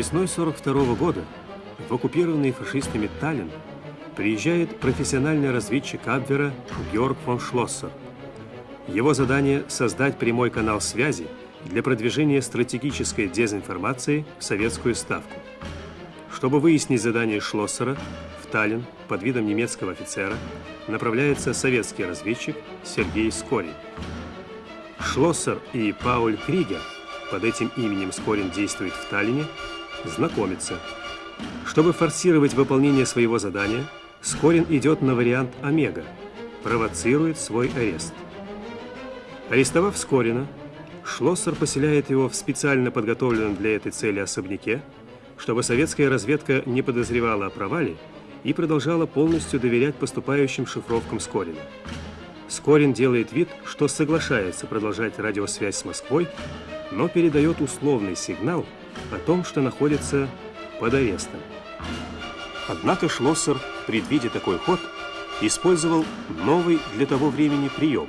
Весной 42 года в оккупированный фашистами Таллин приезжает профессиональный разведчик Абвера Георг фон Шлоссер. Его задание – создать прямой канал связи для продвижения стратегической дезинформации в советскую ставку. Чтобы выяснить задание Шлоссера, в Таллин под видом немецкого офицера направляется советский разведчик Сергей Скорин. Шлоссер и Пауль Кригер, под этим именем Скорин действует в Таллине, знакомятся. Чтобы форсировать выполнение своего задания, Скорин идет на вариант Омега, провоцирует свой арест. Арестовав Скорина, Шлоссер поселяет его в специально подготовленном для этой цели особняке, чтобы советская разведка не подозревала о провале и продолжала полностью доверять поступающим шифровкам Скорина. Скорин делает вид, что соглашается продолжать радиосвязь с Москвой, но передает условный сигнал о том, что находится под арестом. Однако Шлоссер, предвидя такой ход, использовал новый для того времени прием.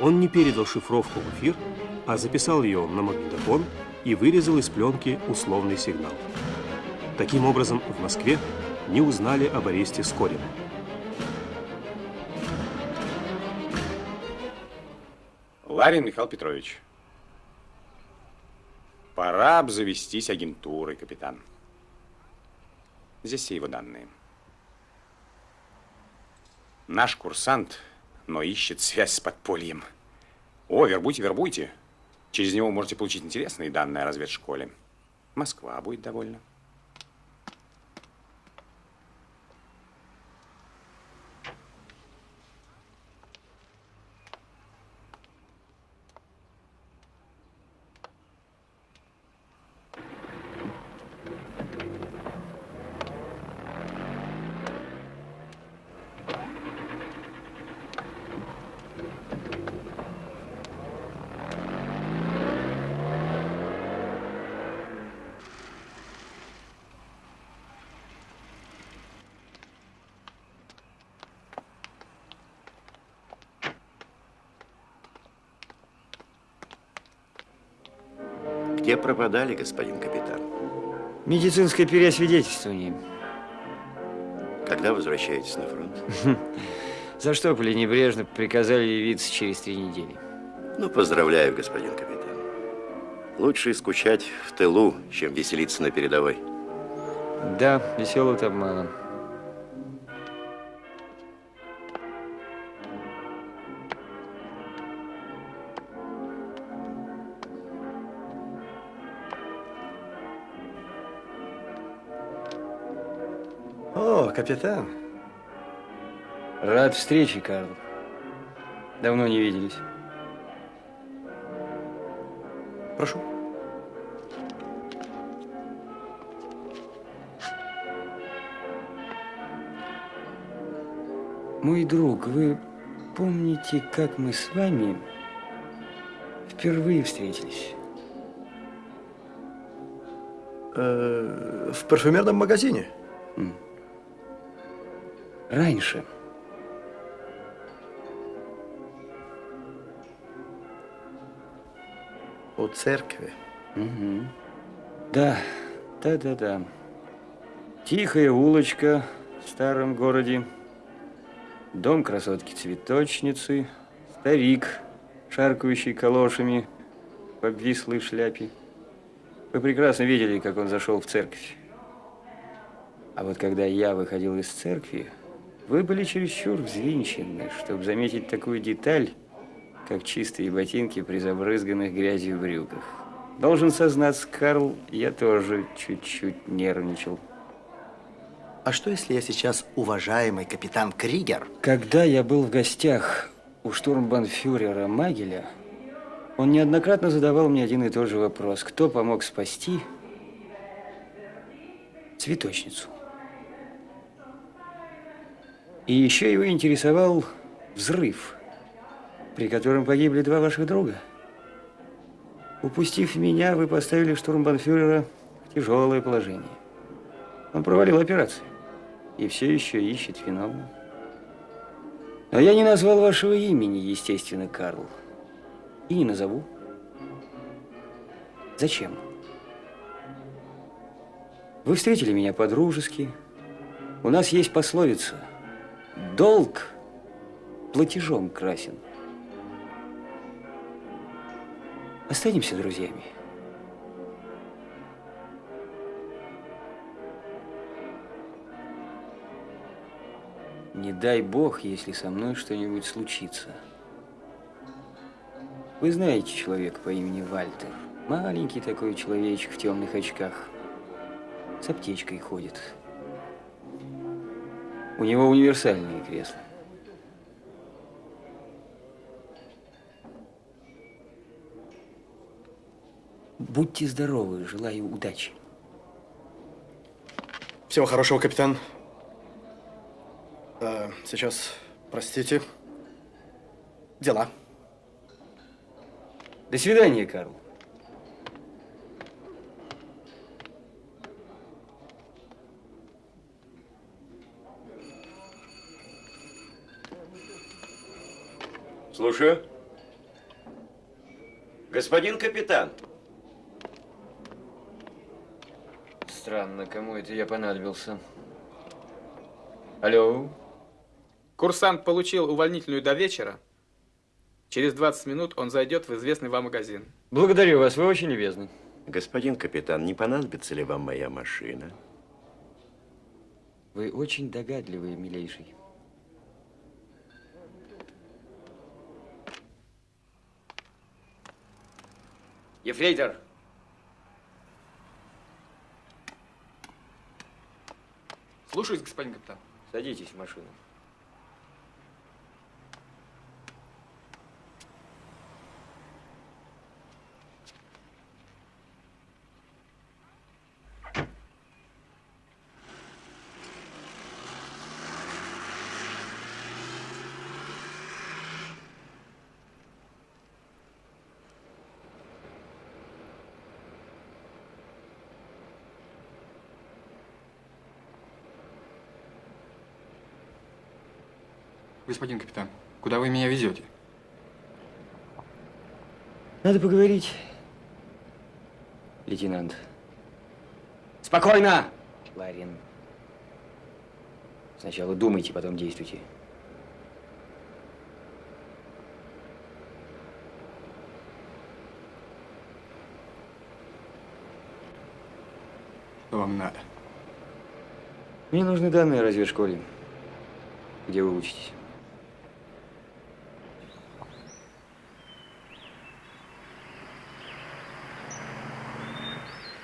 Он не передал шифровку в эфир, а записал ее на магнитофон и вырезал из пленки условный сигнал. Таким образом, в Москве не узнали об аресте Скорина. Ларин Михаил Петрович, пора обзавестись агентурой, капитан. Здесь все его данные. Наш курсант, но ищет связь с подпольем. О, вербуйте, вербуйте. Через него можете получить интересные данные о разведшколе. Москва будет довольна. Где пропадали, господин капитан? Медицинское переосвидетельствование. Когда возвращаетесь на фронт? За что небрежно приказали явиться через три недели. Ну, поздравляю, господин капитан. Лучше скучать в тылу, чем веселиться на передовой. Да, веселый обманом. Капитан. Рад встрече, Карл. Давно не виделись. Прошу. Мой друг, вы помните, как мы с вами впервые встретились? Э -э, в парфюмерном магазине? Раньше. У церкви? Угу. Да, да, да, да. Тихая улочка в старом городе. Дом красотки-цветочницы. Старик, шаркающий калошами в обвислой шляпе. Вы прекрасно видели, как он зашел в церковь. А вот когда я выходил из церкви, вы были чересчур взвинчены, чтобы заметить такую деталь, как чистые ботинки при забрызганных грязью брюках. Должен сознаться, Карл, я тоже чуть-чуть нервничал. А что, если я сейчас уважаемый капитан Кригер? Когда я был в гостях у штурмбанфюрера Магеля, он неоднократно задавал мне один и тот же вопрос. Кто помог спасти цветочницу? И еще его интересовал взрыв, при котором погибли два ваших друга. Упустив меня, вы поставили штурмбанфюрера в тяжелое положение. Он провалил операцию и все еще ищет виновного. Но я не назвал вашего имени, естественно, Карл. И не назову. Зачем? Вы встретили меня по-дружески. У нас есть пословица. Долг платежом красен. Останемся друзьями. Не дай бог, если со мной что-нибудь случится. Вы знаете человека по имени Вальтер. Маленький такой человечек в темных очках. С аптечкой ходит. У него универсальные кресла. Будьте здоровы, желаю удачи. Всего хорошего, капитан. Э, сейчас, простите. Дела. До свидания, Карл. Слушаю. Господин капитан. Странно, кому это я понадобился. Алло? Курсант получил увольнительную до вечера. Через 20 минут он зайдет в известный вам магазин. Благодарю вас, вы очень любезны. Господин капитан, не понадобится ли вам моя машина? Вы очень догадливый, милейший. Ефрейтор! Слушаюсь, господин капитан. Садитесь в машину. Господин капитан, куда вы меня везете? Надо поговорить, лейтенант. Спокойно, Ларин. Сначала думайте, потом действуйте. Что вам надо? Мне нужны данные о разведшколе. Где вы учитесь?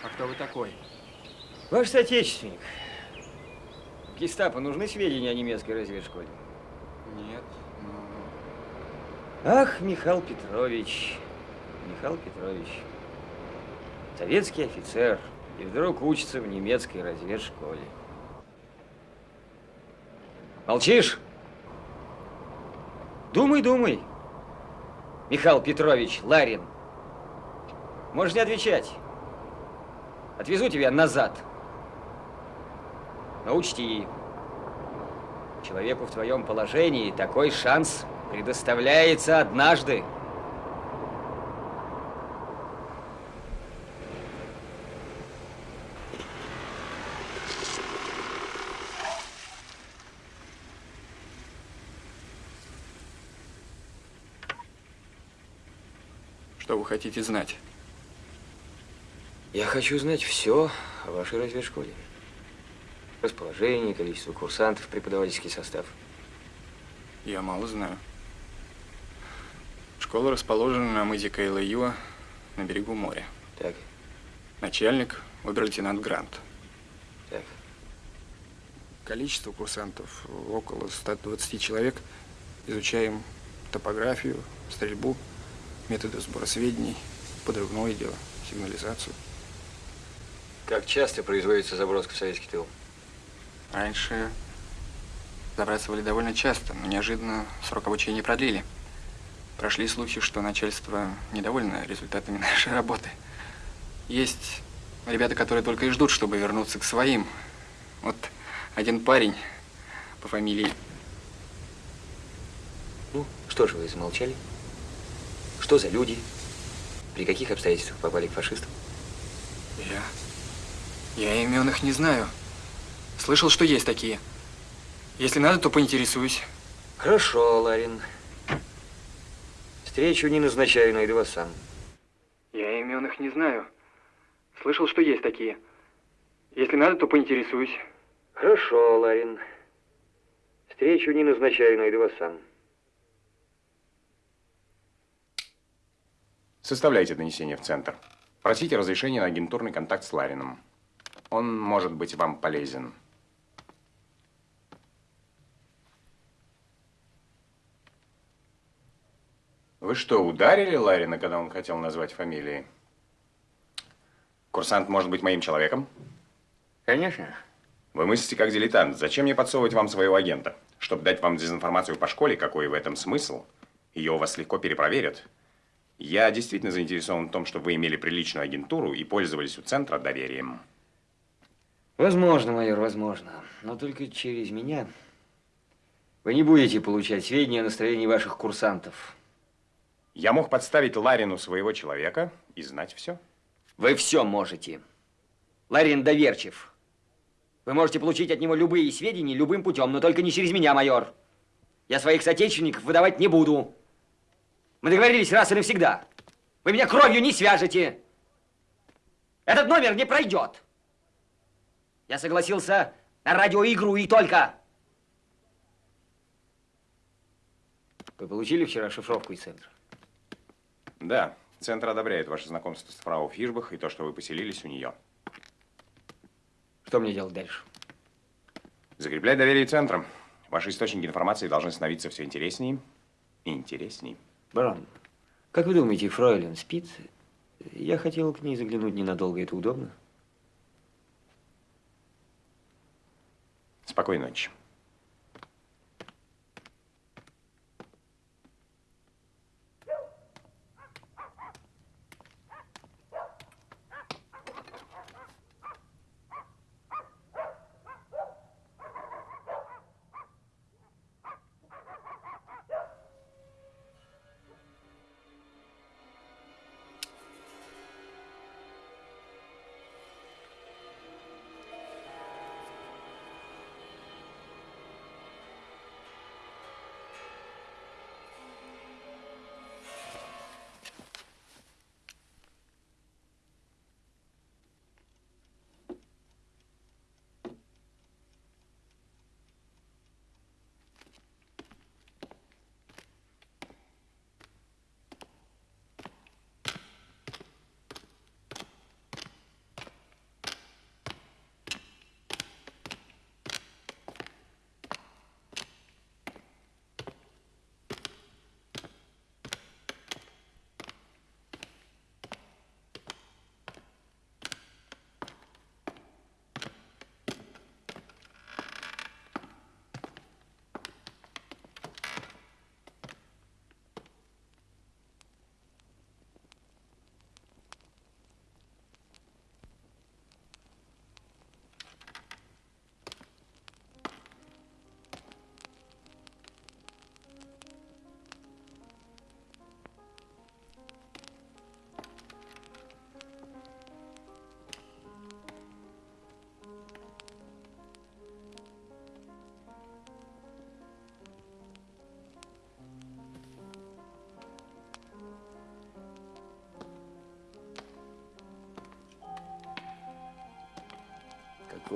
А кто вы такой? Ваш соотечественник. Гестапо нужны сведения о немецкой разведшколе? Нет, Ах, Михаил Петрович, Михаил Петрович, советский офицер, и вдруг учится в немецкой разведшколе. Молчишь? Думай, думай. Михаил Петрович, Ларин. Можешь не отвечать. Отвезу тебя назад. Но учти, человеку в твоем положении такой шанс предоставляется однажды. Что вы хотите знать? Я хочу знать все о вашей разведшколе. Расположение, количество курсантов, преподавательский состав. Я мало знаю. Школа расположена на мызе Кайлаюа на берегу моря. Так, Начальник – обер-лейтенант Грант. так. Количество курсантов около 120 человек. Изучаем топографию, стрельбу, методы сбора сведений, подрывное дело, сигнализацию. Как часто производится заброска в советский тыл? Раньше забрасывали довольно часто, но неожиданно срок обучения продлили. Прошли слухи, что начальство недовольно результатами нашей работы. Есть ребята, которые только и ждут, чтобы вернуться к своим. Вот один парень по фамилии Ну, что же вы замолчали? Что за люди? При каких обстоятельствах попали к фашистам? Я. Я имен их не знаю. Слышал, что есть такие. Если надо, то поинтересуюсь. Хорошо, Ларин. Встречу не назначаю, найду вас сам. Я имен их не знаю. Слышал, что есть такие. Если надо, то поинтересуюсь. Хорошо, Ларин. Встречу не назначаю, найду вас сам. Составляйте донесение в центр. Просите разрешения на агентурный контакт с Ларином. Он может быть вам полезен. Вы что, ударили Ларина, когда он хотел назвать фамилии? Курсант может быть моим человеком? Конечно. Вы мыслите как дилетант. Зачем мне подсовывать вам своего агента? Чтобы дать вам дезинформацию по школе, какой в этом смысл? Ее у вас легко перепроверят. Я действительно заинтересован в том, чтобы вы имели приличную агентуру и пользовались у центра доверием. Возможно, майор, возможно. Но только через меня вы не будете получать сведения о настроении ваших курсантов. Я мог подставить Ларину своего человека и знать все. Вы все можете. Ларин доверчив. Вы можете получить от него любые сведения любым путем, но только не через меня, майор. Я своих соотечественников выдавать не буду. Мы договорились раз и навсегда. Вы меня кровью не свяжете. Этот номер не пройдет. Я согласился на радиоигру и только. Вы получили вчера шифровку из центра? Да, центр одобряет ваше знакомство с фрау Фишбах и то, что вы поселились у нее. Что мне делать дальше? Закреплять доверие центром. Ваши источники информации должны становиться все интереснее и интересней. Барон, как вы думаете, Фройлен спит? Я хотел к ней заглянуть ненадолго. Это удобно? Спокойной ночи.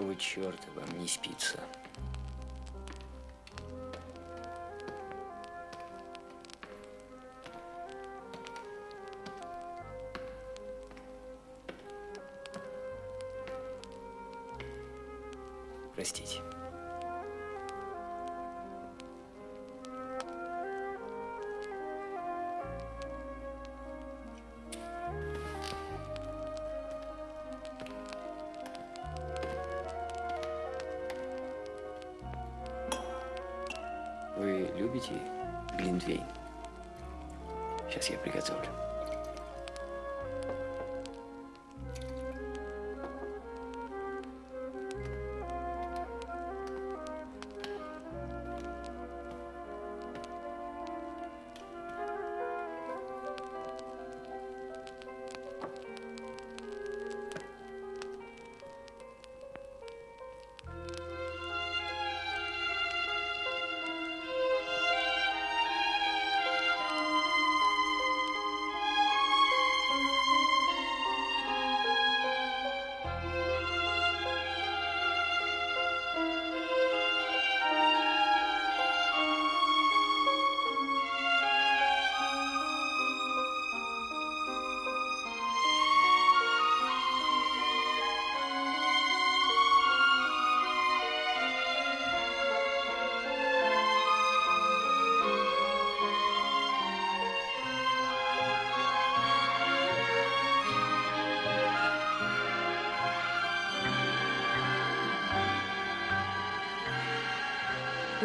Какого черта вам не спится?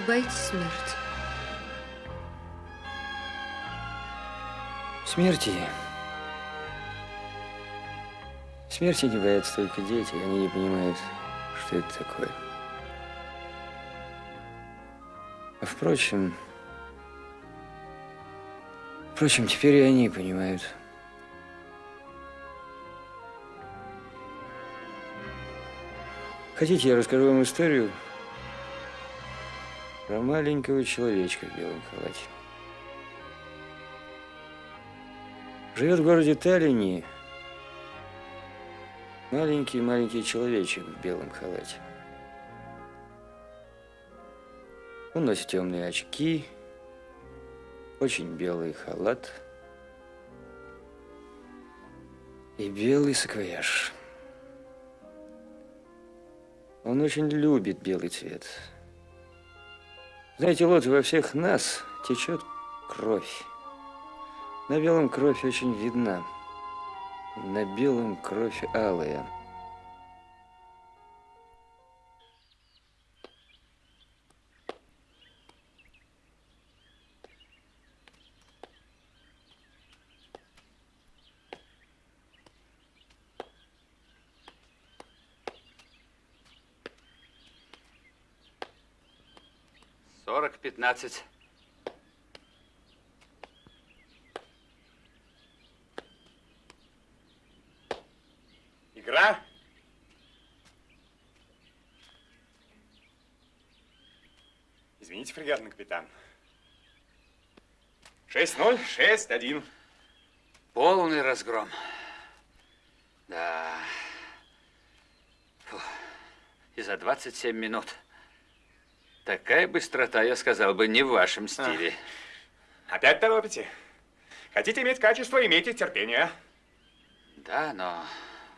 Боитесь смерти? Смерти. Смерти не боятся только дети. Они не понимают, что это такое. А впрочем, впрочем, теперь и они понимают. Хотите, я расскажу вам историю про маленького человечка в белом халате. Живет в городе Таллине маленький-маленький человечек в белом халате. Он носит темные очки, очень белый халат и белый саквояж. Он очень любит белый цвет. Знаете, вот во всех нас течет кровь. На белом кровь очень видна. На белом кровь алая. Сорок пятнадцать. Игра? Извините, фрегатный капитан. 6-0, 6-1. Полный разгром. Да. Фу. И за 27 минут. Такая быстрота, я сказал бы, не в вашем стиле. Опять торопите? Хотите иметь качество, имейте терпение. Да, но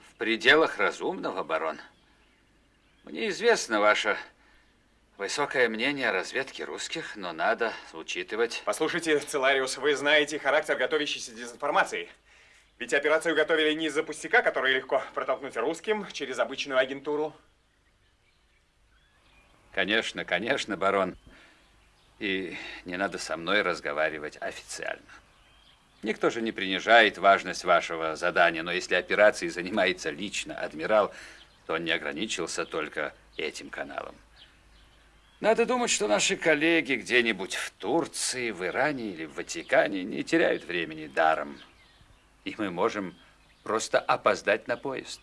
в пределах разумного, барон. Мне известно ваше высокое мнение о разведке русских, но надо учитывать... Послушайте, Целариус, вы знаете характер готовящейся дезинформации. Ведь операцию готовили не из-за пустяка, который легко протолкнуть русским через обычную агентуру. Конечно, конечно, барон. И не надо со мной разговаривать официально. Никто же не принижает важность вашего задания, но если операцией занимается лично адмирал, то он не ограничился только этим каналом. Надо думать, что наши коллеги где-нибудь в Турции, в Иране или в Ватикане не теряют времени даром. И мы можем просто опоздать на поезд.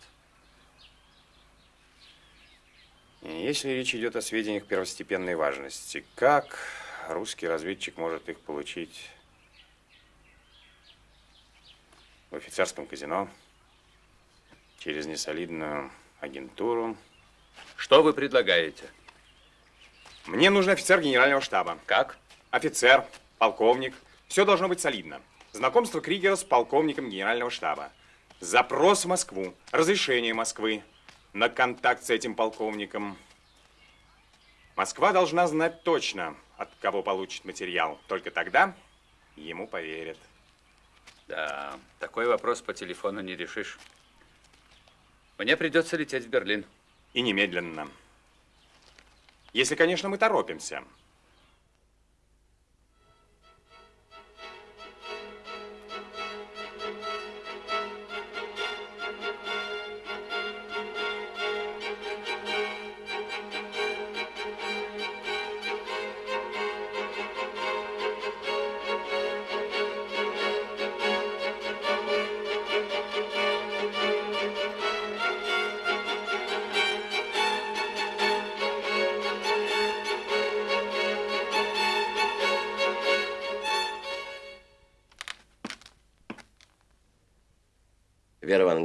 Если речь идет о сведениях первостепенной важности, как русский разведчик может их получить в офицерском казино, через несолидную агентуру? Что вы предлагаете? Мне нужен офицер генерального штаба. Как? Офицер, полковник. Все должно быть солидно. Знакомство Кригера с полковником генерального штаба. Запрос в Москву. Разрешение Москвы на контакт с этим полковником. Москва должна знать точно, от кого получит материал. Только тогда ему поверят. Да, такой вопрос по телефону не решишь. Мне придется лететь в Берлин. И немедленно. Если, конечно, мы торопимся.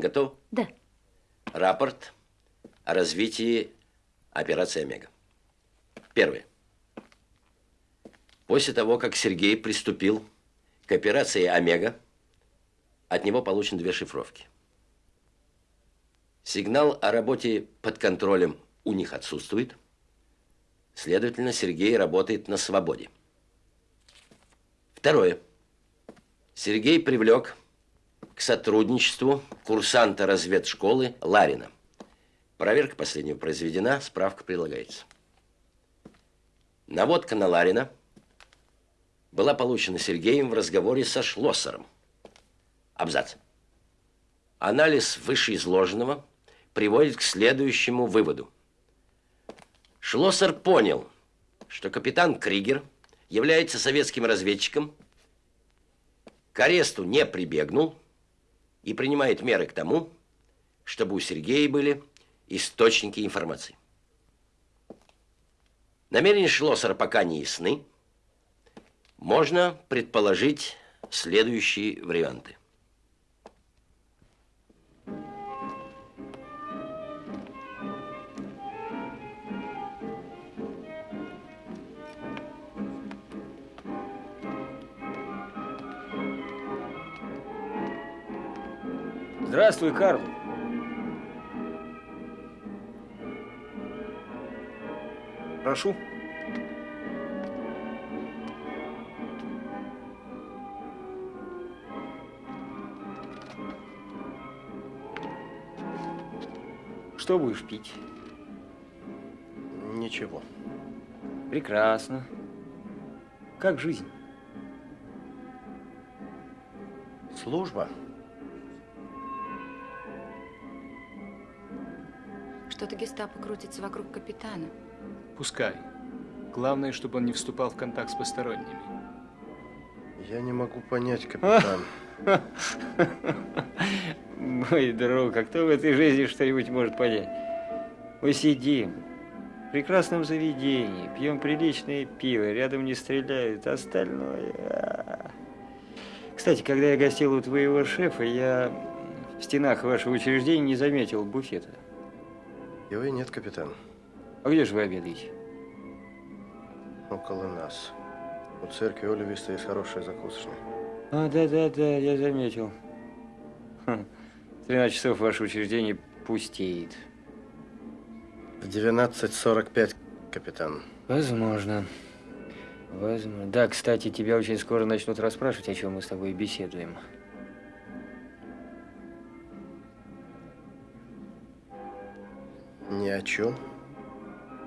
Готов? Да. Рапорт о развитии операции «Омега». Первое. После того, как Сергей приступил к операции «Омега», от него получены две шифровки. Сигнал о работе под контролем у них отсутствует. Следовательно, Сергей работает на свободе. Второе. Сергей привлек к сотрудничеству курсанта разведшколы Ларина. Проверка последнего произведена, справка прилагается. Наводка на Ларина была получена Сергеем в разговоре со Шлоссером. Абзац. Анализ вышеизложенного приводит к следующему выводу. Шлоссер понял, что капитан Кригер является советским разведчиком, к аресту не прибегнул и принимает меры к тому, чтобы у Сергея были источники информации. Намерения Шлоссера пока не ясны. Можно предположить следующие варианты. Здравствуй, Карл. Прошу. Что будешь пить? Ничего. Прекрасно. Как жизнь? Служба. Что-то гестапо крутится вокруг капитана. Пускай. Главное, чтобы он не вступал в контакт с посторонними. Я не могу понять, капитан. Мой друг, а кто в этой жизни что-нибудь может понять? Мы сидим в прекрасном заведении, пьем приличное пиво, рядом не стреляют, остальное... а. Кстати, когда я гостил у твоего шефа, я в стенах вашего учреждения не заметил буфета. Его и нет, капитан. А где же вы обедаете? Около нас. У церкви Оливиста есть хорошая закусочная. А, да-да-да, я заметил. Хм, В 13 часов ваше учреждение пустеет. В 12.45, капитан. Возможно. Возможно. Да, кстати, тебя очень скоро начнут расспрашивать, о чем мы с тобой беседуем. Ни о чем.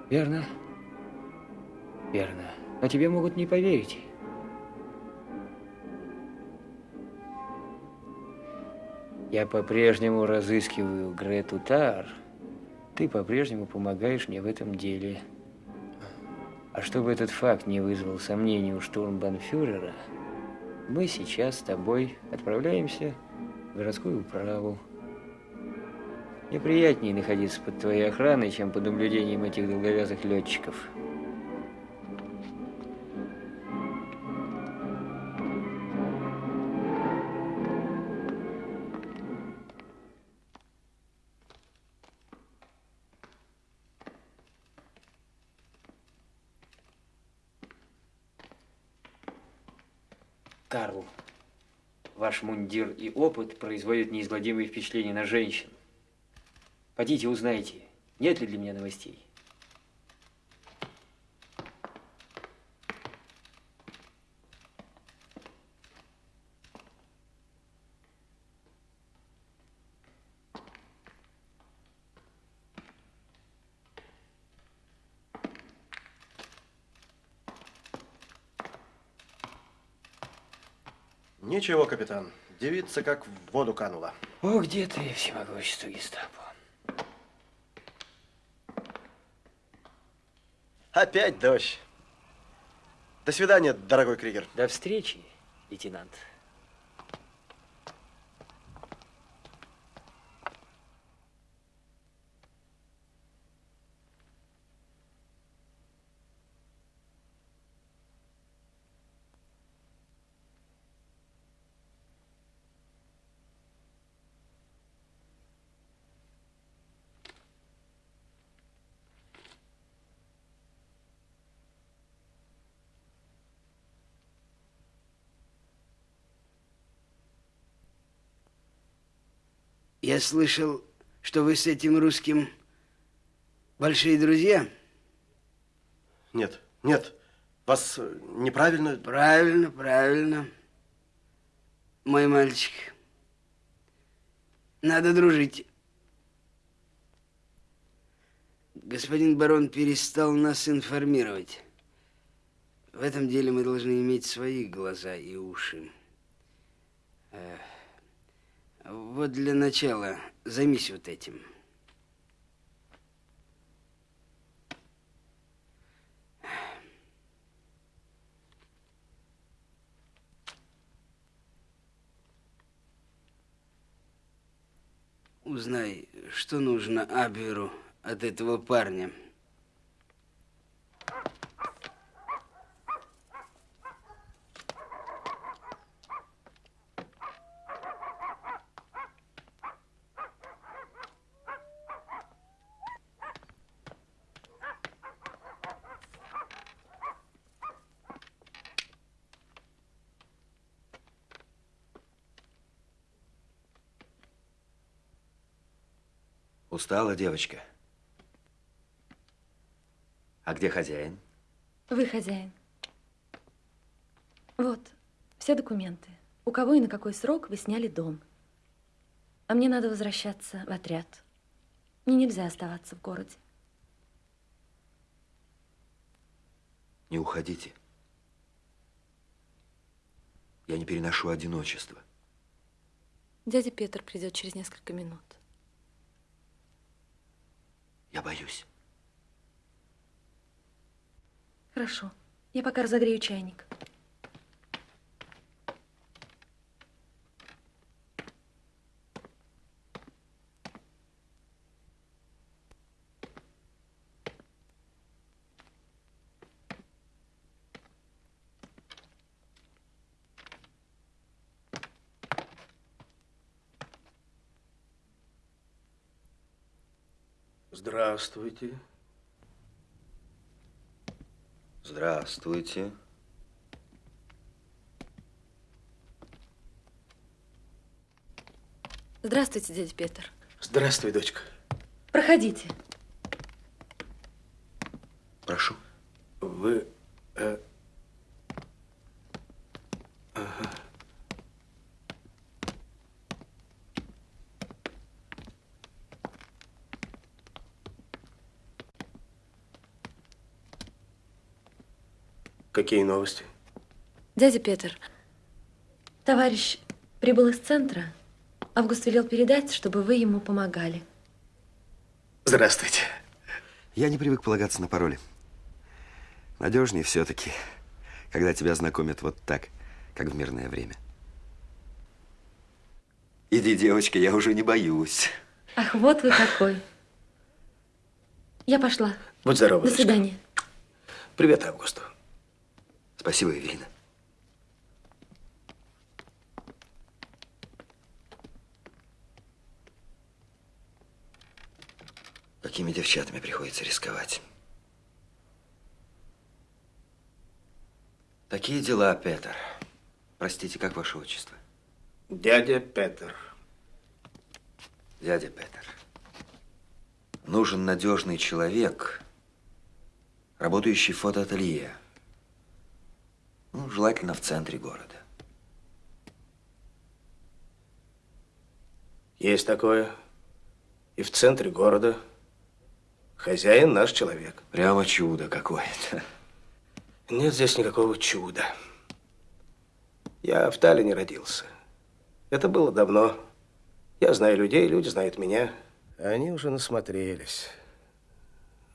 Верно? Верно. Но тебе могут не поверить. Я по-прежнему разыскиваю Грету Тар. Ты по-прежнему помогаешь мне в этом деле. А чтобы этот факт не вызвал сомнений у штурмбанфюрера, мы сейчас с тобой отправляемся в городскую управу. Мне приятнее находиться под твоей охраной, чем под наблюдением этих долговязых летчиков. Карл, ваш мундир и опыт производят неизгладимые впечатления на женщин. Пойдите, узнайте, нет ли для меня новостей. Ничего, капитан. Девица как в воду канула. О, где ты, всемогущество гестапо? Опять дождь. До свидания, дорогой Кригер. До встречи, лейтенант. Я слышал, что вы с этим русским большие друзья. Нет, нет. Вас э, неправильно... Правильно, правильно. Мой мальчик. Надо дружить. Господин барон перестал нас информировать. В этом деле мы должны иметь свои глаза и уши. Э, вот для начала займись вот этим. Узнай, что нужно Абверу от этого парня. Устала девочка? А где хозяин? Вы хозяин. Вот, все документы. У кого и на какой срок вы сняли дом. А мне надо возвращаться в отряд. Мне нельзя оставаться в городе. Не уходите. Я не переношу одиночество. Дядя Петр придет через несколько минут. Я боюсь. Хорошо. Я пока разогрею чайник. Здравствуйте. Здравствуйте. Здравствуйте, дядя Петр. Здравствуй, дочка. Проходите. Прошу. Вы... Э, Какие новости? Дядя Петр, товарищ прибыл из центра. Август велел передать, чтобы вы ему помогали. Здравствуйте. Я не привык полагаться на пароли. Надежнее все-таки, когда тебя знакомят вот так, как в мирное время. Иди, девочка, я уже не боюсь. Ах, вот вы какой. Я пошла. Будь здорова. До свидания. Привет, Августу. Спасибо, Эвелина. Какими девчатами приходится рисковать? Такие дела, Петр. Простите, как ваше отчество? Дядя Петр. Дядя Петр. Нужен надежный человек, работающий в фотоателье. Ну, желательно в центре города. Есть такое. И в центре города. Хозяин наш человек. Прямо чудо какое-то. Нет здесь никакого чуда. Я в Таллине родился. Это было давно. Я знаю людей, люди знают меня. Они уже насмотрелись,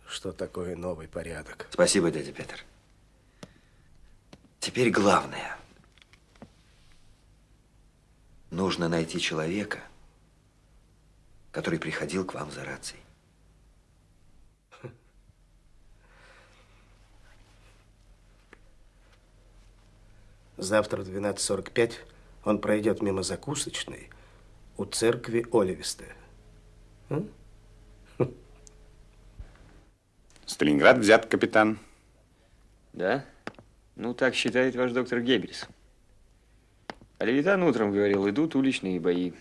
что такое новый порядок. Спасибо, дядя Петр. Теперь главное. Нужно найти человека, который приходил к вам за рацией. Завтра в 12.45 он пройдет мимо закусочной у церкви Оливиста. Сталинград взят, капитан. Да? Ну, так считает ваш доктор Геббельс. А Левитан утром говорил, идут уличные бои.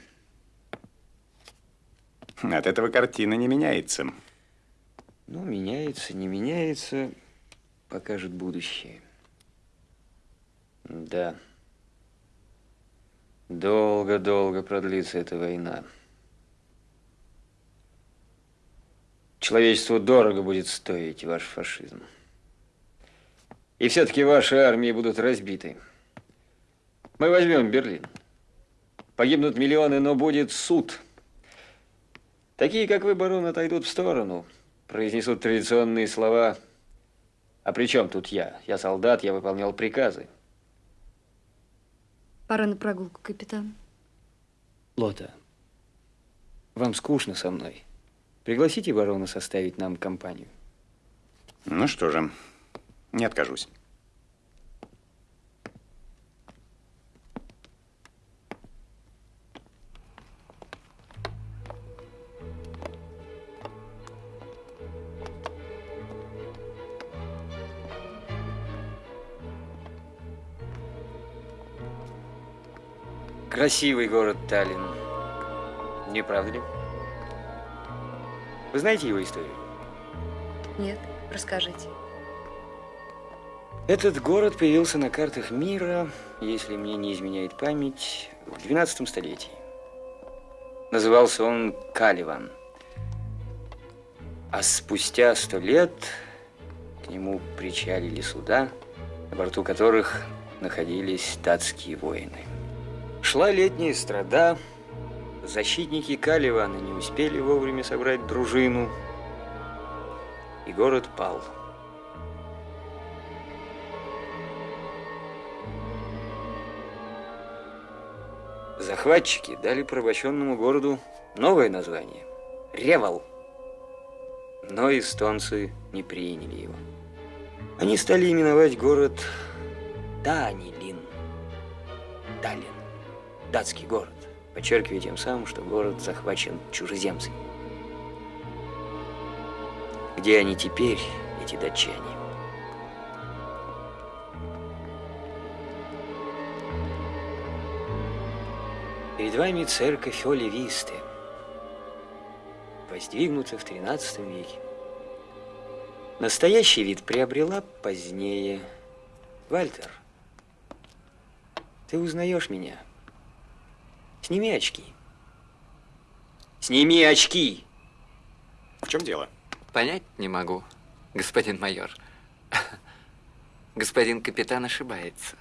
От этого картина не меняется. Ну, меняется, не меняется, покажет будущее. Да. Долго-долго продлится эта война. Человечеству дорого будет стоить ваш фашизм. И все-таки ваши армии будут разбиты. Мы возьмем Берлин. Погибнут миллионы, но будет суд. Такие, как вы, барон, отойдут в сторону, произнесут традиционные слова. А при чем тут я? Я солдат, я выполнял приказы. Пора на прогулку, капитан. Лота, вам скучно со мной. Пригласите барона составить нам компанию. Ну что же, не откажусь. Красивый город Таллин. Не правда ли? Вы знаете его историю? Нет, расскажите. Этот город появился на картах мира, если мне не изменяет память, в 12 столетии. Назывался он Каливан. А спустя сто лет к нему причалили суда, на борту которых находились датские воины. Шла летняя страда, защитники Каливана не успели вовремя собрать дружину, и город пал. Захватчики дали порабощенному городу новое название – Ревал. Но эстонцы не приняли его. Они стали именовать город Данилин. Таллин. Датский город, подчеркивая тем самым, что город захвачен чужеземцами. Где они теперь, эти датчане? Перед вами церковь Оли Висты, воздвигнута в XIII веке. Настоящий вид приобрела позднее. Вальтер, ты узнаешь меня? Сними очки. Сними очки! В чем дело? Понять не могу, господин майор. Господин капитан ошибается.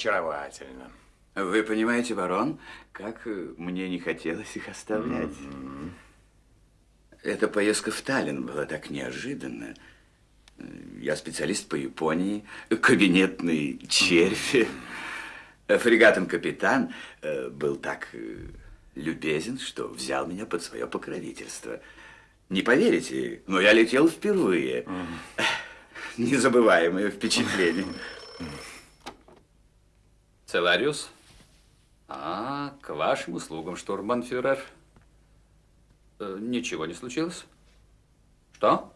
Очаровательно. Вы понимаете, барон, как э, мне не хотелось их оставлять. Mm -hmm. Эта поездка в Таллин была так неожиданна. Я специалист по Японии, кабинетный червь. Фрегатом капитан э, был так э, любезен, что взял меня под свое покровительство. Не поверите, но я летел впервые. Незабываемое впечатление. Целариус? А, к вашим услугам, штурмбанфюрер. Э, ничего не случилось? Что?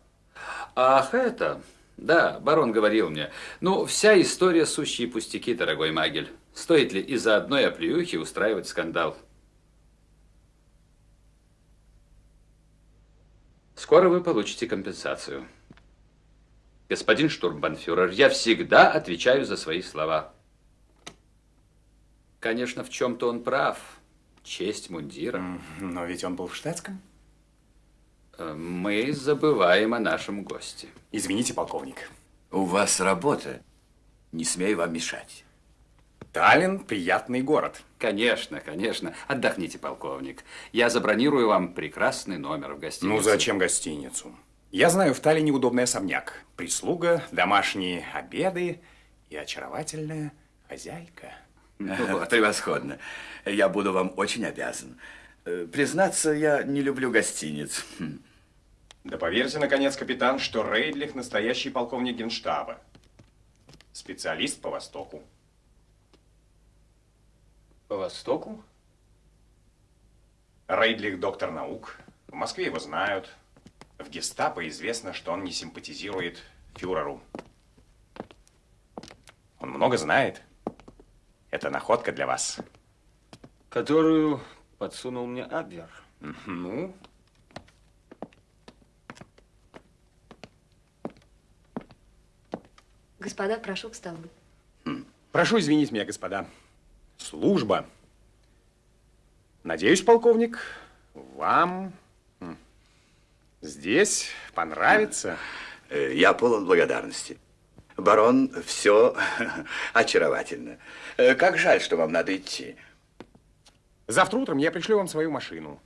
Ах, это... Да, барон говорил мне. Ну, вся история сущие пустяки, дорогой Магель. Стоит ли из-за одной оплеухи устраивать скандал? Скоро вы получите компенсацию. Господин штурмбанфюрер, я всегда отвечаю за свои слова. Конечно, в чем-то он прав. Честь мундира. Но ведь он был в штатском. Э, мы забываем о нашем госте. Извините, полковник. У вас работа. Не смею вам мешать. Таллин – приятный город. Конечно, конечно. Отдохните, полковник. Я забронирую вам прекрасный номер в гостинице. Ну, зачем гостиницу? Я знаю в Таллине удобный особняк. Прислуга, домашние обеды и очаровательная хозяйка. Вот, превосходно. Я буду вам очень обязан. Э, признаться, я не люблю гостиниц. Хм. Да поверьте, наконец, капитан, что Рейдлих настоящий полковник генштаба. Специалист по Востоку. По Востоку? Рейдлих доктор наук. В Москве его знают. В гестапо известно, что он не симпатизирует фюреру. Он много знает. Это находка для вас. Которую подсунул мне Абвер. Ну, Господа, прошу к столу. прошу извинить меня, господа. Служба. Надеюсь, полковник, вам здесь понравится. Э, Я полон благодарности. Барон, все очаровательно. Э, Как жаль, что вам надо идти. Завтра утром я пришлю вам свою машину.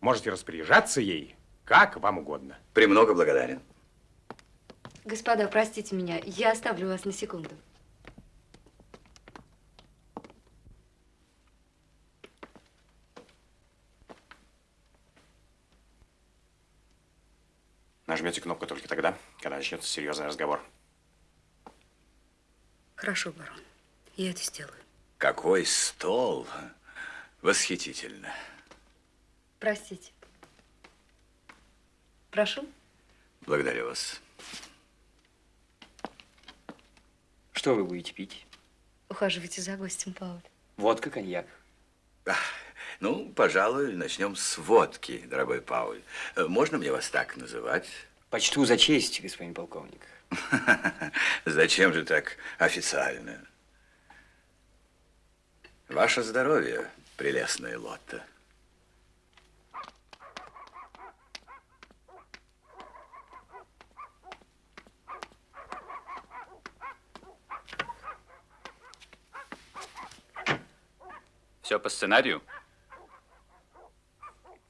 Можете распоряжаться ей, как вам угодно. Премного благодарен. Господа, простите меня, я оставлю вас на секунду. Нажмете кнопку только тогда, когда начнется серьезный разговор. Хорошо, барон, я это сделаю. Какой стол! Восхитительно. Простите. Прошу. Благодарю вас. Что вы будете пить? Ухаживайте за гостем, Пауль. Водка, коньяк. Ну, пожалуй, начнем с водки, дорогой Пауль. Э, Можно мне вас так называть? Почту за честь, господин полковник. Зачем же так официально? Ваше здоровье, прелестная Лотта. Все по сценарию?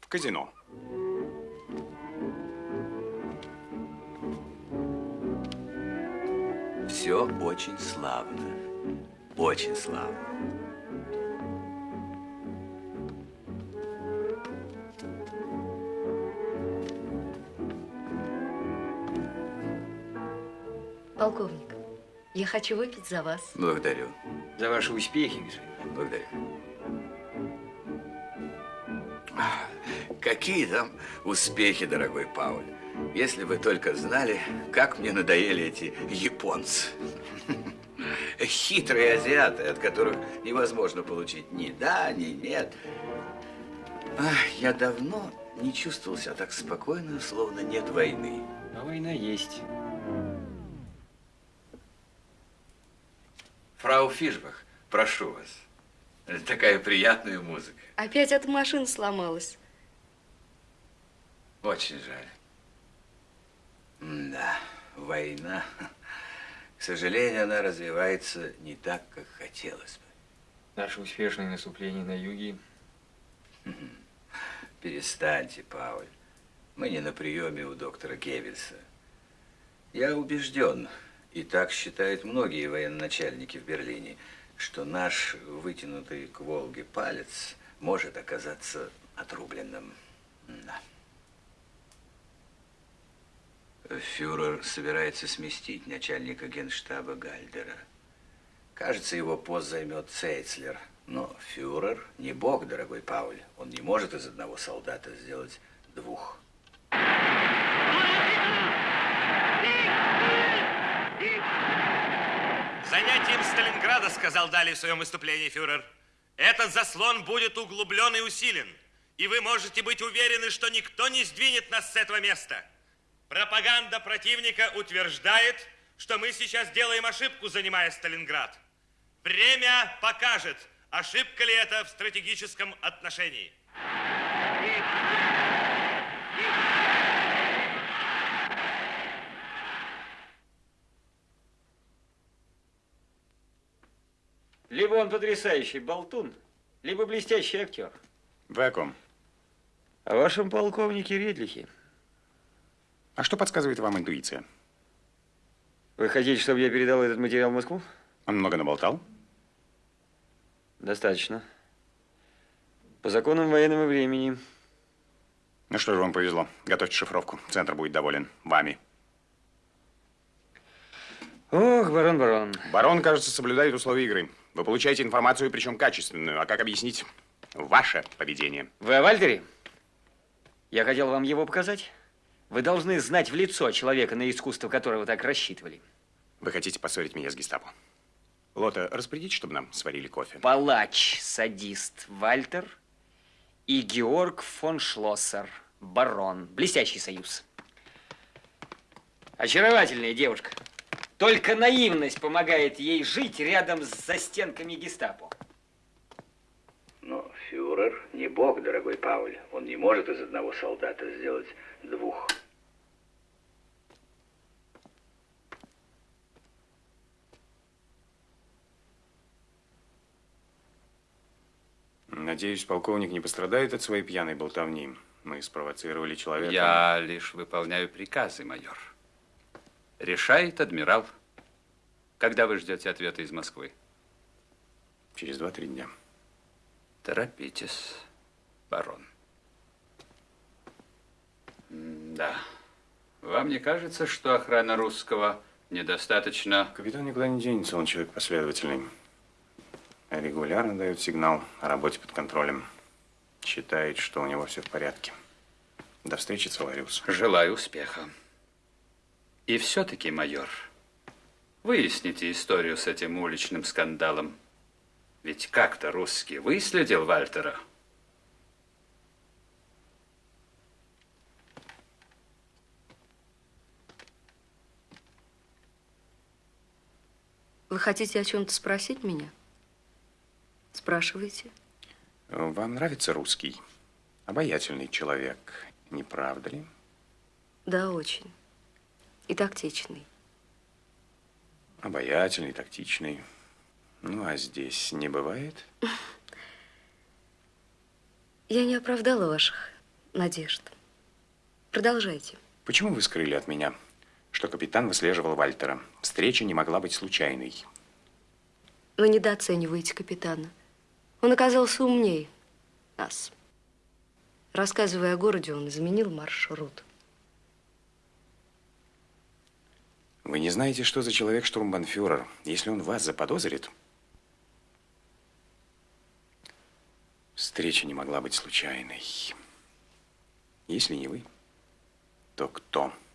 В казино. Все очень славно. Очень славно. Полковник, я хочу выпить за вас. Благодарю. За ваши успехи, господин. Благодарю. Какие там успехи, дорогой Пауль. Если вы только знали, как мне надоели эти японцы. Хитрые азиаты, от которых невозможно получить ни да, ни нет. Ах, я давно не чувствовал себя так спокойно, словно нет войны. А война есть. Фрау Фишбах, прошу вас. Такая приятная музыка. Опять эта машина сломалась. Очень жаль. Да, война. К сожалению, она развивается не так, как хотелось бы. Наше успешное наступление на юге. Перестаньте, Пауль. Мы не на приеме у доктора Геббельса. Я убежден, и так считают многие военачальники в Берлине, что наш вытянутый к Волге палец может оказаться отрубленным. Да. Фюрер собирается сместить начальника генштаба Гальдера. Кажется, его пост займет Цейцлер. Но фюрер не бог, дорогой Пауль. Он не может из одного солдата сделать двух. Занятием Сталинграда, сказал далее в своем выступлении фюрер, этот заслон будет углублен и усилен. И вы можете быть уверены, что никто не сдвинет нас с этого места. Пропаганда противника утверждает, что мы сейчас делаем ошибку, занимая Сталинград. Время покажет, ошибка ли это в стратегическом отношении. Либо он потрясающий болтун, либо блестящий актер. Вы о ком? О вашем полковнике Редлихе. А что подсказывает вам интуиция? Вы хотите, чтобы я передал этот материал в Москву? Он много наболтал? Достаточно. По законам военного времени. Ну что же, вам повезло. Готовьте шифровку. Центр будет доволен вами. Ох, барон, барон. Барон, кажется, соблюдает условия игры. Вы получаете информацию, причем качественную. А как объяснить ваше поведение? Вы о Вальтере? Я хотел вам его показать. Вы должны знать в лицо человека, на искусство которого так рассчитывали. Вы хотите поссорить меня с гестапо? Лота, распорядите, чтобы нам сварили кофе. Палач, садист Вальтер и Георг фон Шлоссер, барон. Блестящий союз. Очаровательная девушка. Только наивность помогает ей жить рядом с застенками гестапо. Но фюрер не бог, дорогой Пауль. Он не может из одного солдата сделать двух. Надеюсь, полковник не пострадает от своей пьяной болтовни. Мы спровоцировали человека. Я лишь выполняю приказы, майор. Решает адмирал. Когда вы ждете ответа из Москвы? Через два-три дня. Торопитесь, барон. М, Да. Вам не кажется, что охрана русского недостаточно... Капитан никуда не денется, он человек последовательный. Регулярно дает сигнал о работе под контролем. Считает, что у него все в порядке. До встречи, Целариус. Желаю успеха. И все-таки, майор, выясните историю с этим уличным скандалом. Ведь как-то русский выследил Вальтера. Вы хотите о чем-то спросить меня? Спрашивайте. Вам нравится русский? Обаятельный человек, не правда ли? Да, очень. И тактичный. Обаятельный, тактичный. Ну, а здесь не бывает? Я не оправдала ваших надежд. Продолжайте. Почему вы скрыли от меня, что капитан выслеживал Вальтера? Встреча не могла быть случайной. Вы недооцениваете капитана. Он оказался умнее нас. Рассказывая о городе, он изменил маршрут. Вы не знаете, что за человек штурмбанфюрер. Если он вас заподозрит, встреча не могла быть случайной. Если не вы, то кто? Опять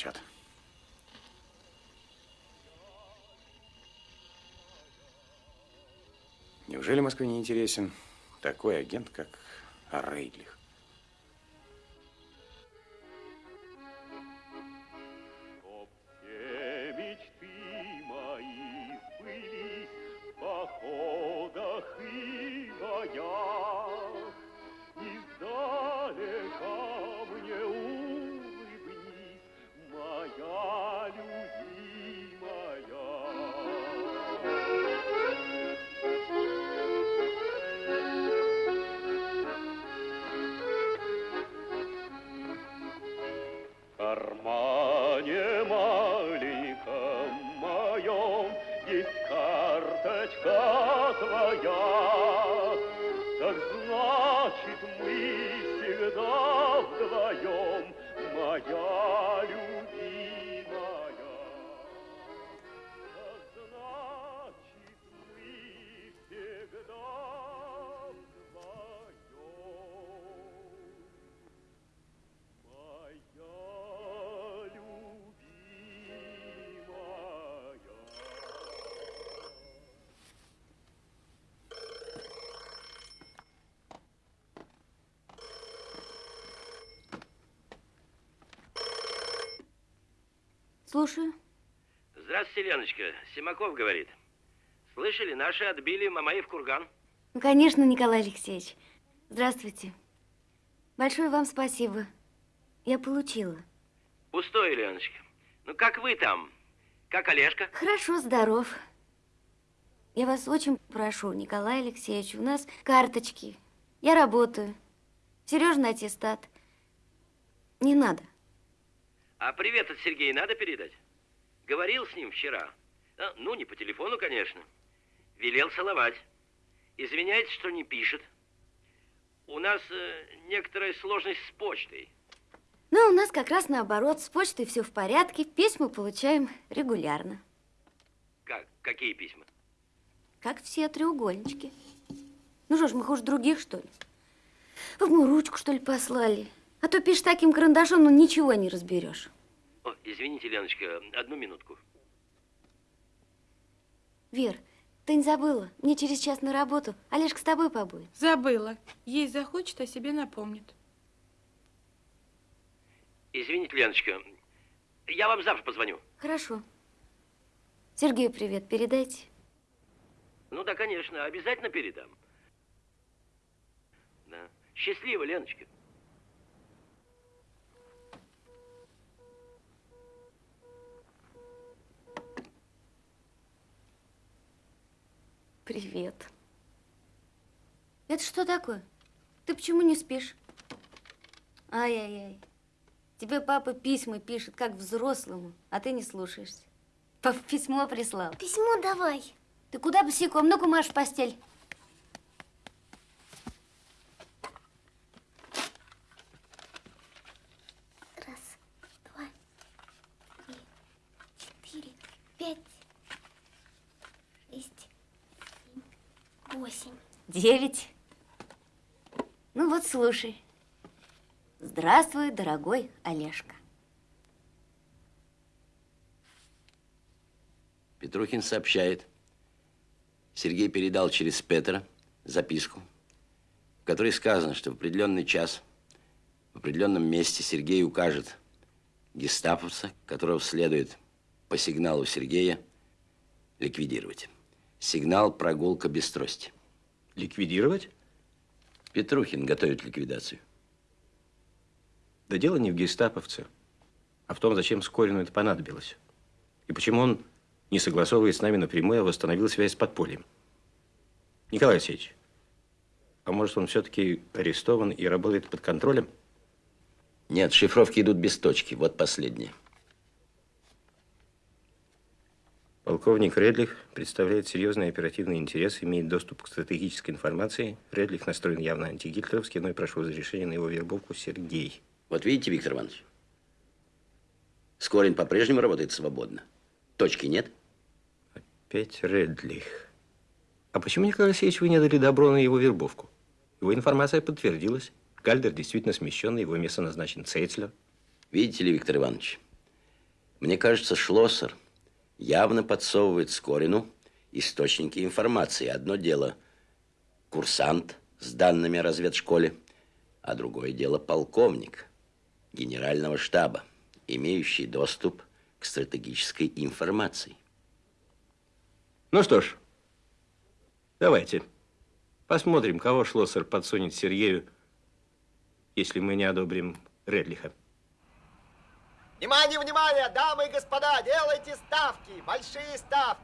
молчат. Неужели Москве не интересен такой агент, как Рейдлих? Слушаю. Здравствуйте, Леночка. Симаков говорит. Слышали, наши отбили Мамаев курган. Ну, конечно, Николай Алексеевич. Здравствуйте. Большое вам спасибо. Я получила. Пустое, Леночка. Ну, как вы там? Как Олежка? Хорошо, здоров. Я вас очень прошу, Николай Алексеевич, у нас карточки. Я работаю. Сережа на аттестат. Не надо. А привет от Сергея надо передать? Говорил с ним вчера. А, ну, не по телефону, конечно. Велел целовать. Извиняется, что не пишет. У нас э, некоторая сложность с почтой. Но у нас как раз наоборот. С почтой все в порядке. Письма получаем регулярно. Как? Какие письма? Как все треугольнички. Ну что ж, мы хуже других, что ли? Вы бы ему ручку, что ли, послали? А то пишешь таким карандашом, ну ничего не разберешь. О, извините, Леночка, одну минутку. Вер, ты не забыла? Мне через час на работу. Олежка с тобой побудет. Забыла. Есть захочет, о себе напомнит. Извините, Леночка, я вам завтра позвоню. Хорошо. Сергею привет передайте. Ну да, конечно, обязательно передам. Да. Счастливо, Леночка. Привет. Это что такое? Ты почему не спишь? Ай-яй-яй. Тебе папа письма пишет, как взрослому, а ты не слушаешься. Папа письмо прислал. Письмо давай. Ты куда босиком? Ну-ка, Маш, в постель. Раз, два, три, четыре, пять, шесть, семь, восемь. Девять. Ну вот, слушай. Здравствуй, дорогой Олежка. Петрухин сообщает. Сергей передал через Петра записку, в которой сказано, что в определенный час в определенном месте Сергей укажет гестаповца, которого следует по сигналу Сергея ликвидировать. Сигнал «Прогулка без трости». Ликвидировать? Петрухин готовит ликвидацию. Да дело не в гестаповце, а в том, зачем Скорину это понадобилось. И почему он, не согласовываясь с нами напрямую, восстановил связь с подпольем. Николай Алексеевич, а может, он все-таки арестован и работает под контролем? Нет, шифровки идут без точки. Вот последнее. Полковник Редлих представляет серьезный оперативный интерес, имеет доступ к стратегической информации. Редлих настроен явно антигитлеровски, но и прошу разрешения на его вербовку Сергей. Вот видите, Виктор Иванович, Скорин по-прежнему работает свободно. Точки нет? Опять Редлих. А почему, Николай Алексеевич, вы не дали добро на его вербовку? Его информация подтвердилась. Гальдер действительно смещен, его место назначен Цейцлер. Видите ли, Виктор Иванович, мне кажется, Шлоссер явно подсовывает Скорину источники информации. Одно дело курсант с данными о разведшколе, а другое дело полковник генерального штаба, имеющий доступ к стратегической информации. Ну что ж, давайте посмотрим, кого Шлоссер подсунет Сергею, если мы не одобрим Редлиха. Внимание, внимание, дамы и господа, делайте ставки, большие ставки.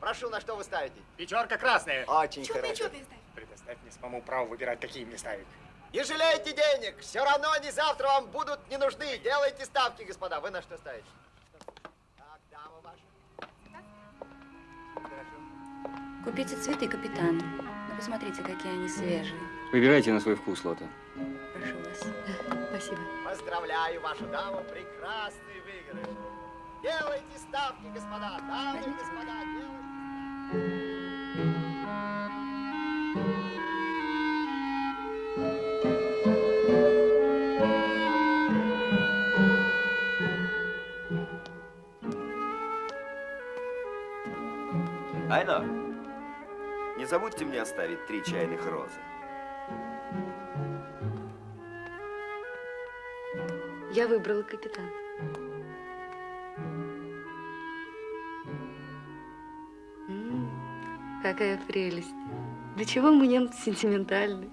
Прошу, на что вы ставите? Пятерка красная. Очень Чё ты, хорошо. чё ты Предоставь мне самому право выбирать, какие мне ставить. Не жалейте денег, все равно они завтра вам будут не нужны. Делайте ставки, господа. Вы на что ставите? Так, дама ваша. Купите цветы капитану. Ну, посмотрите, какие они свежие. Выбирайте на свой вкус, Лота. Прошу вас. Спасибо. Поздравляю вашу даму, прекрасный выигрыш. Делайте ставки, господа, дамы и господа, делайте. Айно, не забудьте мне оставить три чайных розы. Я выбрала капитан. Какая прелесть. До чего мы немцы сентиментальны.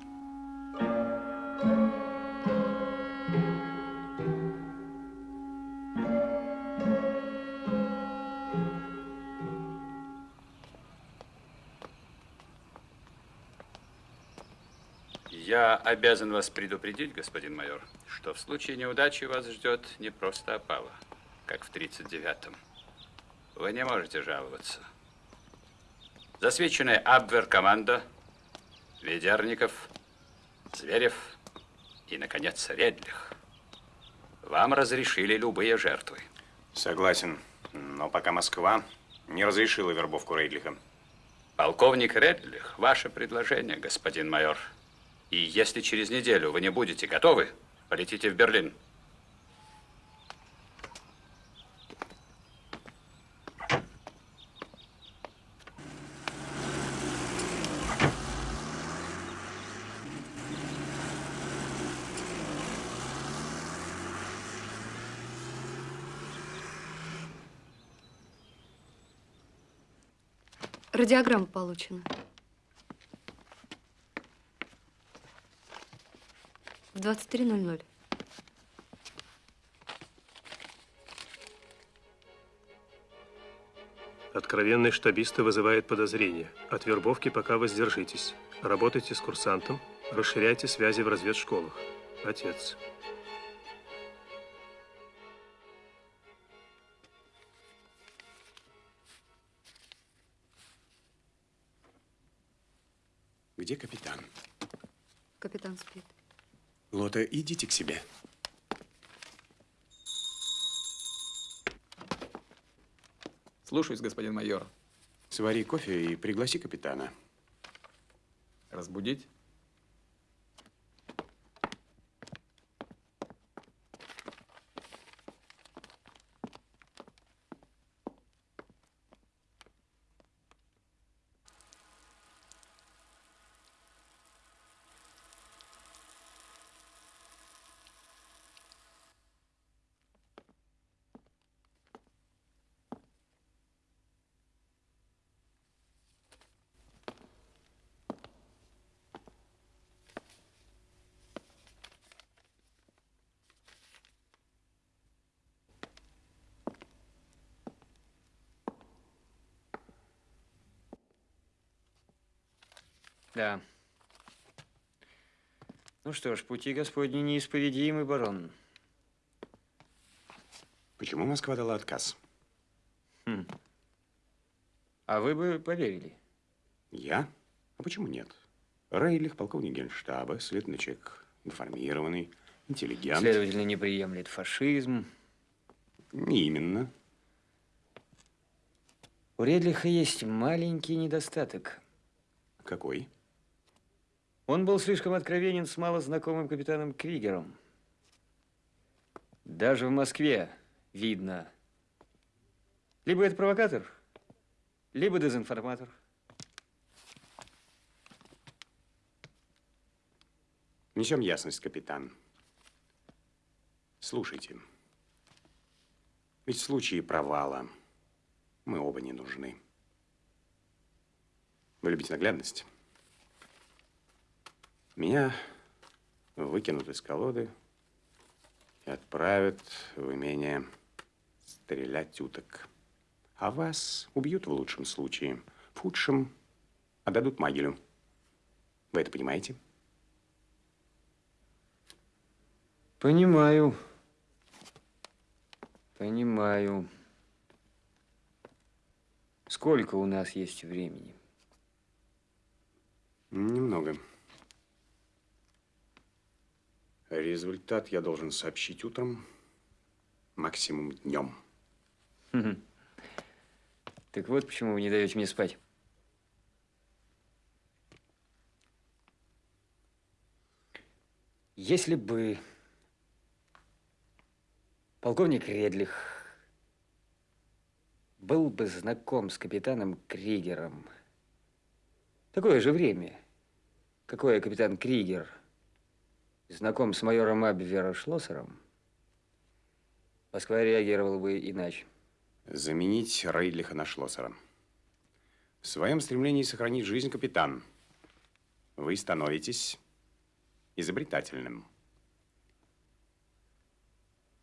Я обязан вас предупредить, господин майор, что в случае неудачи вас ждет не просто опала, как в 39-м. Вы не можете жаловаться. Засвеченная Абвер-команда, Ведерников, Зверев и, наконец, Редлих. Вам разрешили любые жертвы. Согласен. Но пока Москва не разрешила вербовку Рейдлиха. Полковник Редлих, ваше предложение, господин майор. И если через неделю вы не будете готовы, полетите в Берлин. Радиограмма получена. 23.00. Откровенный штабиста вызывает подозрение. От вербовки пока воздержитесь. Работайте с курсантом, расширяйте связи в разведшколах. Отец. Где капитан? Капитан спит. Лота, идите к себе. Слушаюсь, господин майор. Свари кофе и пригласи капитана. Разбудить? Да. Ну что ж, пути Господни неисповедимы, барон. Почему Москва дала отказ? Хм. А вы бы поверили? Я? А почему нет? Рейлих, полковник генштаба, человек информированный, интеллигент. Следовательно, не приемлет фашизм. Не именно. У Редлиха есть маленький недостаток. Какой? Он был слишком откровенен с малознакомым капитаном Кригером. Даже в Москве видно. Либо это провокатор, либо дезинформатор. Несем ясность, капитан. Слушайте. Ведь в случае провала мы оба не нужны. Вы любите наглядность? Меня выкинут из колоды и отправят в имение стрелять уток. А вас убьют в лучшем случае. В худшем отдадут Магелю. Вы это понимаете? Понимаю. Понимаю. Сколько у нас есть времени? Немного. Результат я должен сообщить утром, максимум днем. Так вот почему вы не даете мне спать. Если бы полковник Редлих был бы знаком с капитаном Кригером, такое же время, какое капитан Кригер знаком с майором Абвера Шлоссером, Москва реагировала бы иначе. Заменить Рейдлиха на Шлоссера. В своем стремлении сохранить жизнь, капитан, вы становитесь изобретательным.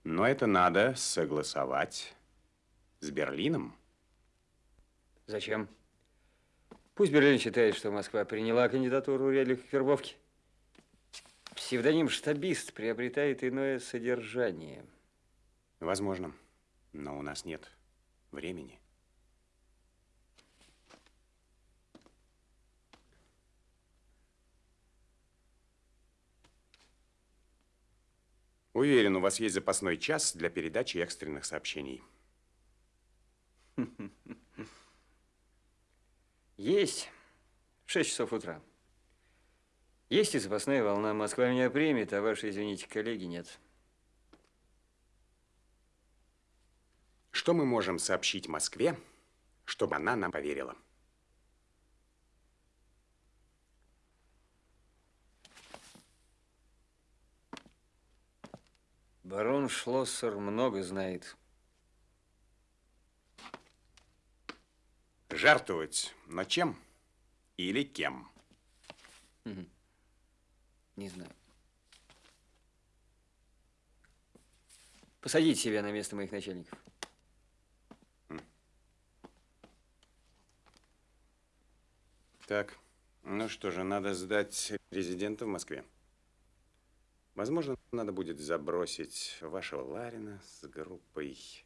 Но это надо согласовать с Берлином. Зачем? Пусть Берлин считает, что Москва приняла кандидатуру Реля к вербовке. Псевдоним «штабист» приобретает иное содержание. Возможно, но у нас нет времени. Уверен, у вас есть запасной час для передачи экстренных сообщений. Есть. В 6 часов утра. Есть и запасная волна. Москва меня примет, а ваши, извините, коллеги нет. Что мы можем сообщить Москве, чтобы она нам поверила? Барон Шлоссер много знает. Жертвовать, но чем или кем? Не знаю. Посадите себя на место моих начальников. Так, ну что же, надо сдать резидента в Москве. Возможно, надо будет забросить вашего Ларина с группой.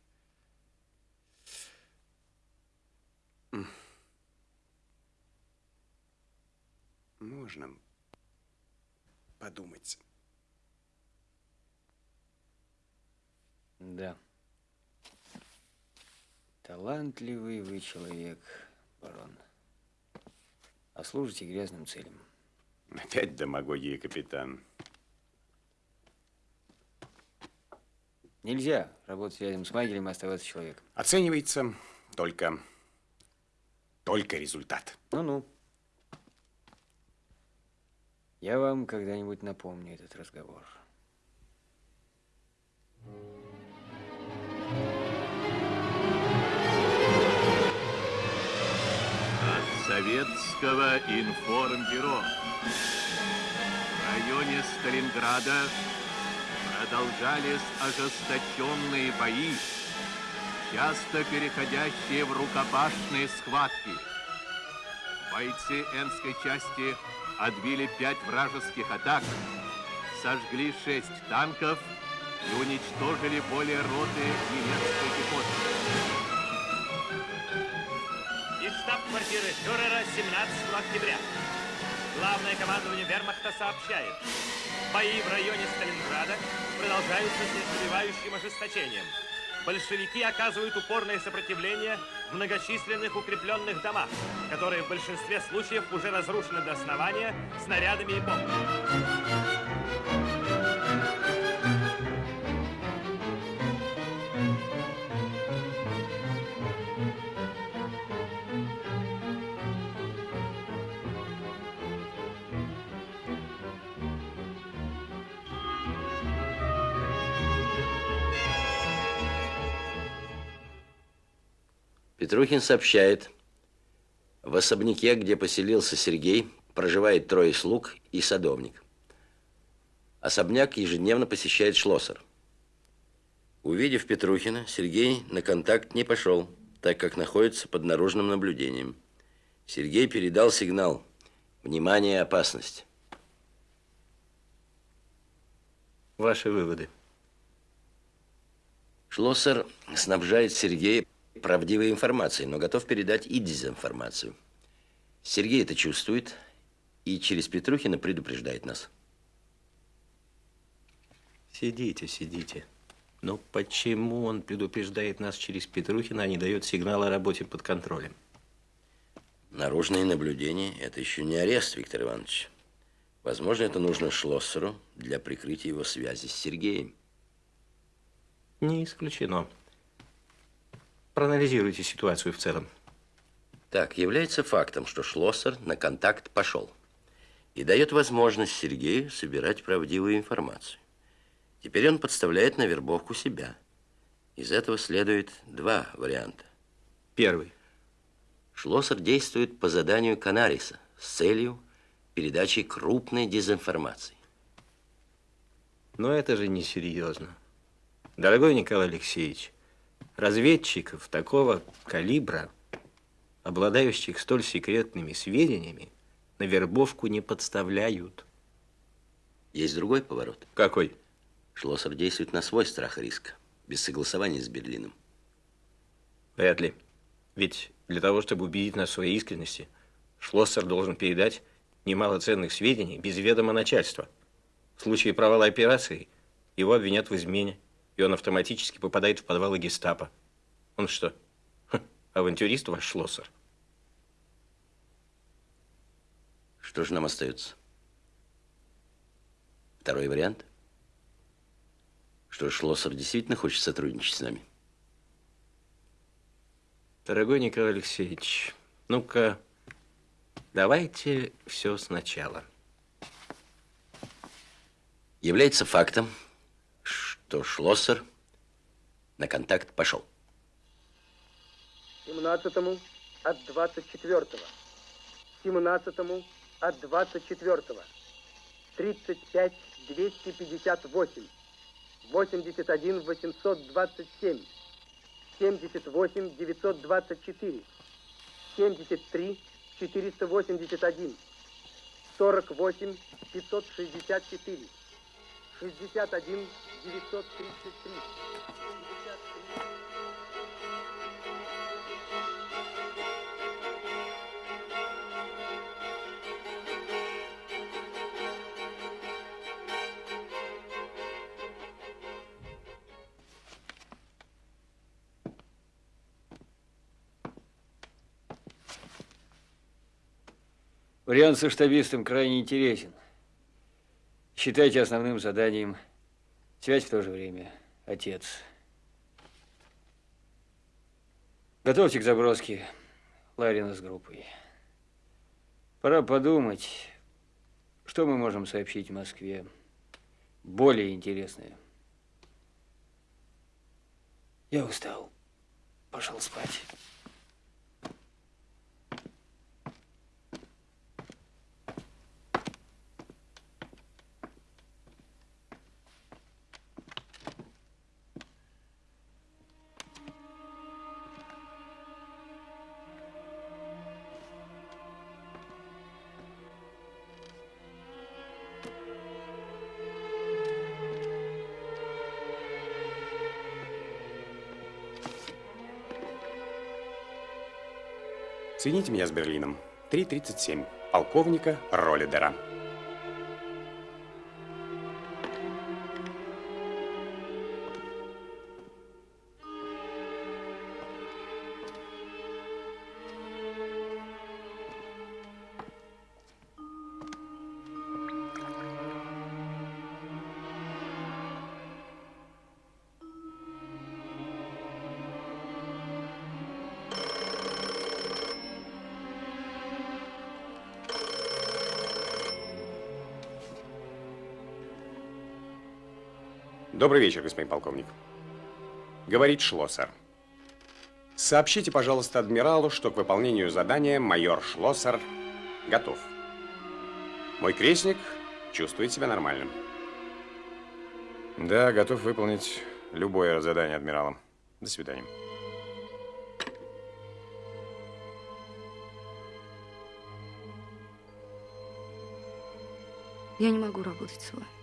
Можно подумать. Да. Талантливый вы человек, барон. А служите грязным целям. Опять демагогия, капитан. Нельзя работать рядом с Магелем и оставаться человеком. Оценивается только, только результат. Ну-ну. Я вам когда-нибудь напомню этот разговор. От советского информбюро. В районе Сталинграда продолжались ожесточенные бои, часто переходящие в рукопашные схватки. Бойцы Энской части отбили пять вражеских атак, сожгли шесть танков и уничтожили более роты немецкой пехоты. Из штаб-квартиры фюрера 17 октября. Главное командование вермахта сообщает. Бои в районе Сталинграда продолжаются с неослабевающим ожесточением. Большевики оказывают упорное сопротивление многочисленных укрепленных домах, которые в большинстве случаев уже разрушены до основания снарядами и бомбами. Петрухин сообщает, в особняке, где поселился Сергей, проживает трое слуг и садовник. Особняк ежедневно посещает Шлоссер. Увидев Петрухина, Сергей на контакт не пошел, так как находится под наружным наблюдением. Сергей передал сигнал «Внимание, опасность». Ваши выводы. Шлоссер снабжает Сергея правдивой информацией, но готов передать и дезинформацию. Сергей это чувствует и через Петрухина предупреждает нас. Сидите, сидите. Но почему он предупреждает нас через Петрухина, а не дает сигнал о работе под контролем? Наружные наблюдения – это еще не арест, Виктор Иванович. Возможно, это нужно Шлоссеру для прикрытия его связи с Сергеем. Не исключено. Проанализируйте ситуацию в целом. Так, является фактом, что Шлоссер на контакт пошел и дает возможность Сергею собирать правдивую информацию. Теперь он подставляет на вербовку себя. Из этого следует два варианта. Первый. Шлоссер действует по заданию Канариса с целью передачи крупной дезинформации. Но это же несерьезно. Дорогой Николай Алексеевич, разведчиков такого калибра, обладающих столь секретными сведениями, на вербовку не подставляют. Есть другой поворот. Какой? Шлоссер действует на свой страх и риск, без согласования с Берлином. Вряд ли. Ведь для того, чтобы убедить нас в своей искренности, Шлоссер должен передать немало ценных сведений без ведома начальства. В случае провала операции его обвинят в измене, и он автоматически попадает в подвалы гестапо. Он что, ха, авантюрист ваш Шлоссер? Что же нам остается? Второй вариант? Что Шлоссер действительно хочет сотрудничать с нами? Дорогой Николай Алексеевич, ну-ка, давайте все сначала. Является фактом, что Шлоссер на контакт пошел. 17 от 24-го. 17 от 24-го. 35 258. 81 827. 78 924. 73 481. 48 564. 61 933. Вариант со штабистом крайне интересен. Считайте основным заданием связь в то же время. Отец. Готовьте к заброске Ларина с группой. Пора подумать, что мы можем сообщить в Москве более интересное. Я устал. Пошел спать. Соедините меня с Берлином. 3.37. Полковника Роллидера. Добрый вечер, господин полковник. Говорит Шлоссер. Сообщите, пожалуйста, адмиралу, что к выполнению задания майор Шлоссер готов. Мой крестник чувствует себя нормальным. Да, готов выполнить любое задание адмирала. До свидания. Я не могу работать с вами.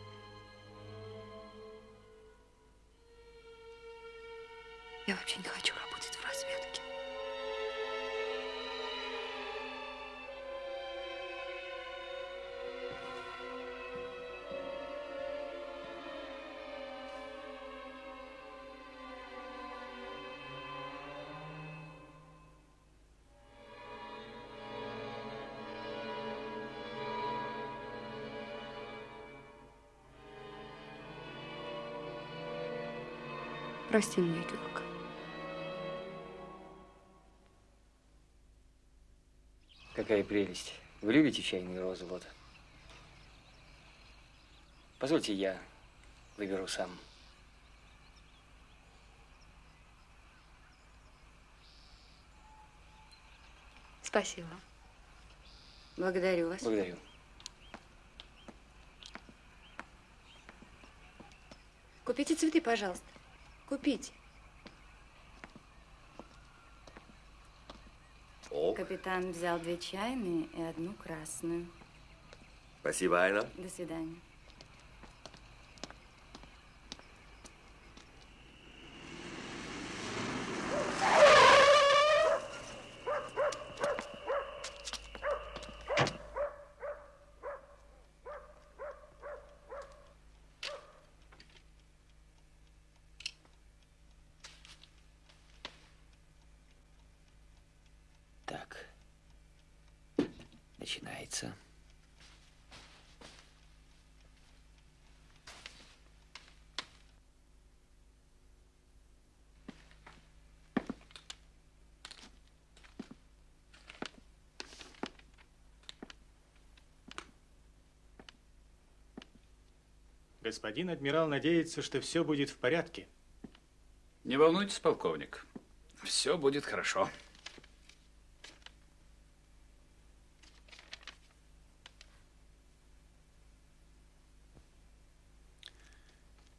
Прости меня, Георг. Какая прелесть. Вы любите чайные розы, вот. Позвольте, я выберу сам. Спасибо. Благодарю вас. Благодарю. Купите цветы, пожалуйста. Купите. Капитан взял две чайные и одну красную. Спасибо, Айна. До свидания. Так. Начинается. Господин адмирал надеется, что все будет в порядке. Не волнуйтесь, полковник. Все будет хорошо.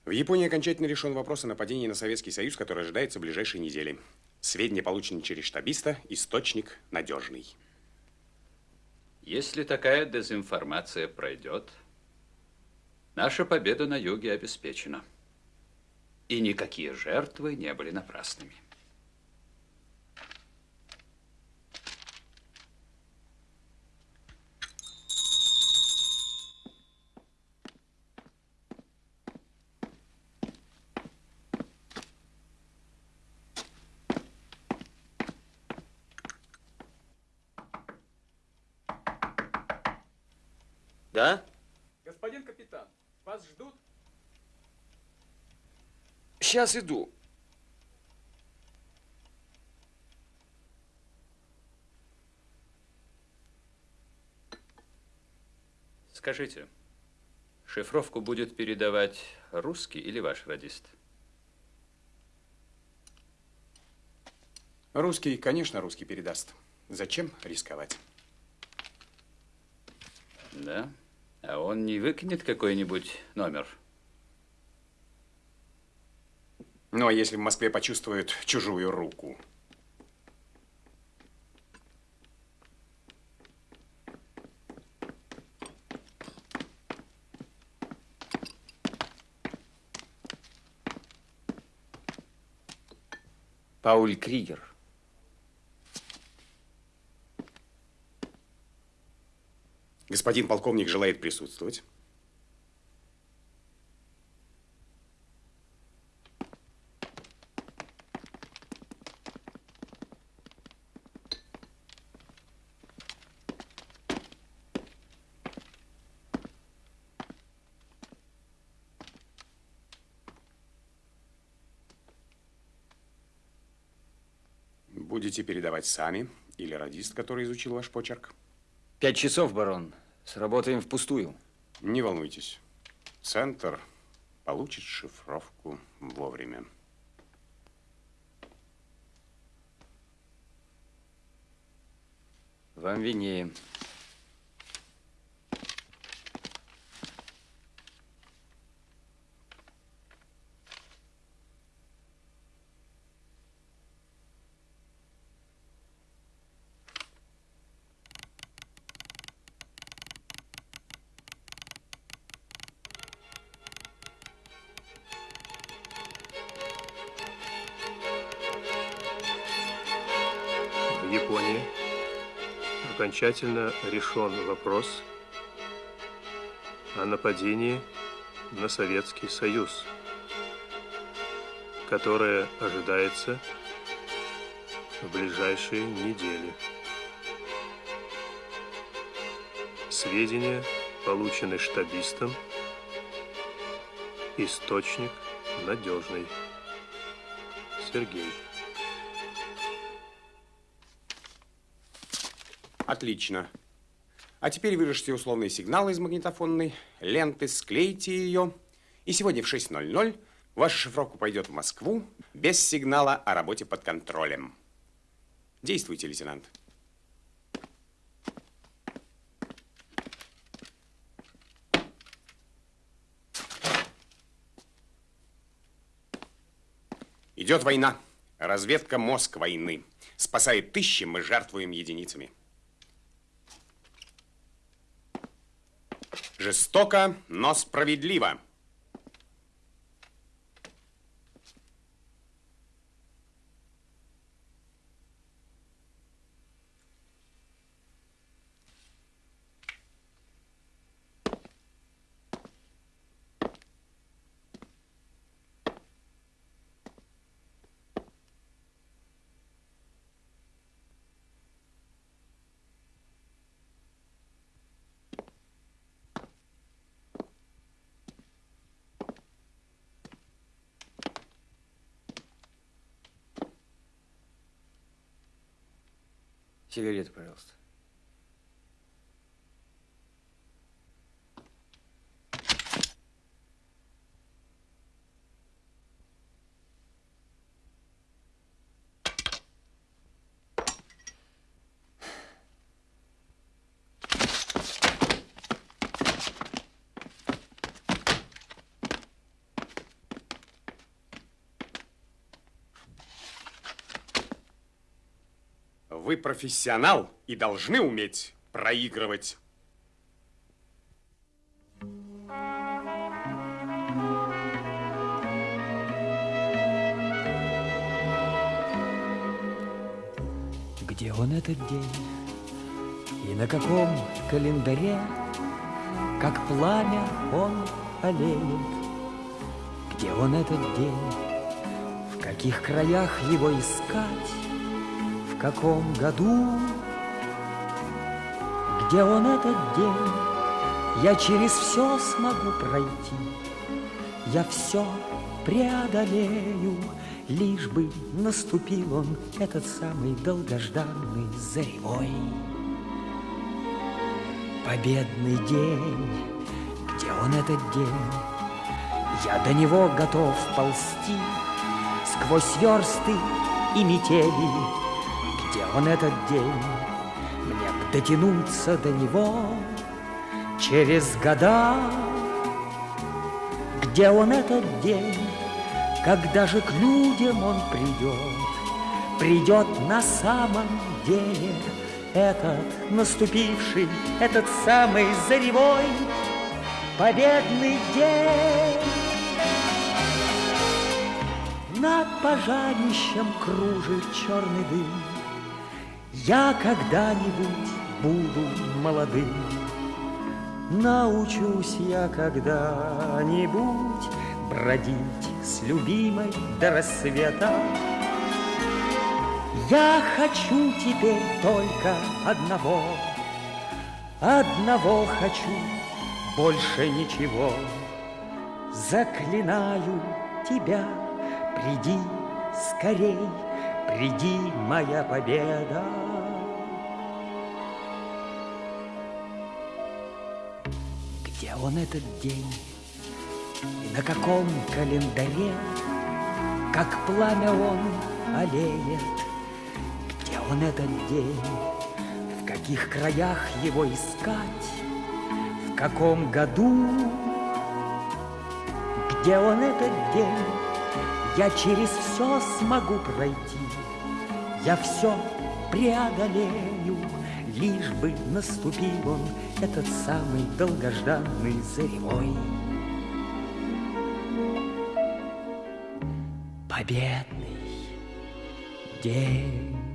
В Японии окончательно решен вопрос о нападении на Советский Союз, который ожидается в ближайшие недели. Сведения получены через штабиста, источник надежный. Если такая дезинформация пройдет, наша победа на юге обеспечена. И никакие жертвы не были напрасными. Да? Господин капитан, вас ждут? Сейчас иду. Скажите, шифровку будет передавать русский или ваш радист? Русский, конечно, русский передаст. Зачем рисковать? Да? А он не выкинет какой-нибудь номер? Ну, а если в Москве почувствуют чужую руку? Пауль Кригер. Господин полковник желает присутствовать. Будете передавать сами или радист, который изучил ваш почерк? Пять часов, барон. Сработаем впустую. Не волнуйтесь. Центр получит шифровку вовремя. Вам виднее. Окончательно решен вопрос о нападении на Советский Союз, которое ожидается в ближайшие недели. Сведения получены штабистом. Источник надежный. Сергей. Отлично. А теперь вырежьте условный сигнал из магнитофонной, ленты, склейте ее. И сегодня в 6.00 ваша шифровка пойдет в Москву без сигнала о работе под контролем. Действуйте, лейтенант. Идет война. Разведка мозг войны. Спасает тысячи, мы жертвуем единицами. Жестоко, но справедливо. Сигарету, пожалуйста. Вы профессионал и должны уметь проигрывать. Где он этот день? И на каком календаре, Как пламя он олеет? Где он этот день? В каких краях его искать? Каком году? Где он этот день? Я через все смогу пройти, Я все преодолею, Лишь бы наступил он, этот самый долгожданный заревой. Победный день, где он этот день? Я до него готов ползти Сквозь версты и метели. Где он этот день? Мне б дотянуться до него Через года. Где он этот день? Когда же к людям он придет, Придет на самом деле Этот наступивший, этот самый заревой Победный день. Над пожарищем кружит черный дым. Я когда-нибудь буду молодым. Научусь я когда-нибудь бродить с любимой до рассвета. Я хочу теперь только одного, одного хочу, больше ничего. Заклинаю тебя, приди скорей, приди, моя победа. Он этот день? И на каком календаре, Как пламя он олеет? Где он этот день? В каких краях его искать? В каком году? Где он этот день? Я через все смогу пройти, Я все преодолею, Лишь бы наступил он, Этот самый долгожданный заревой. Победный день.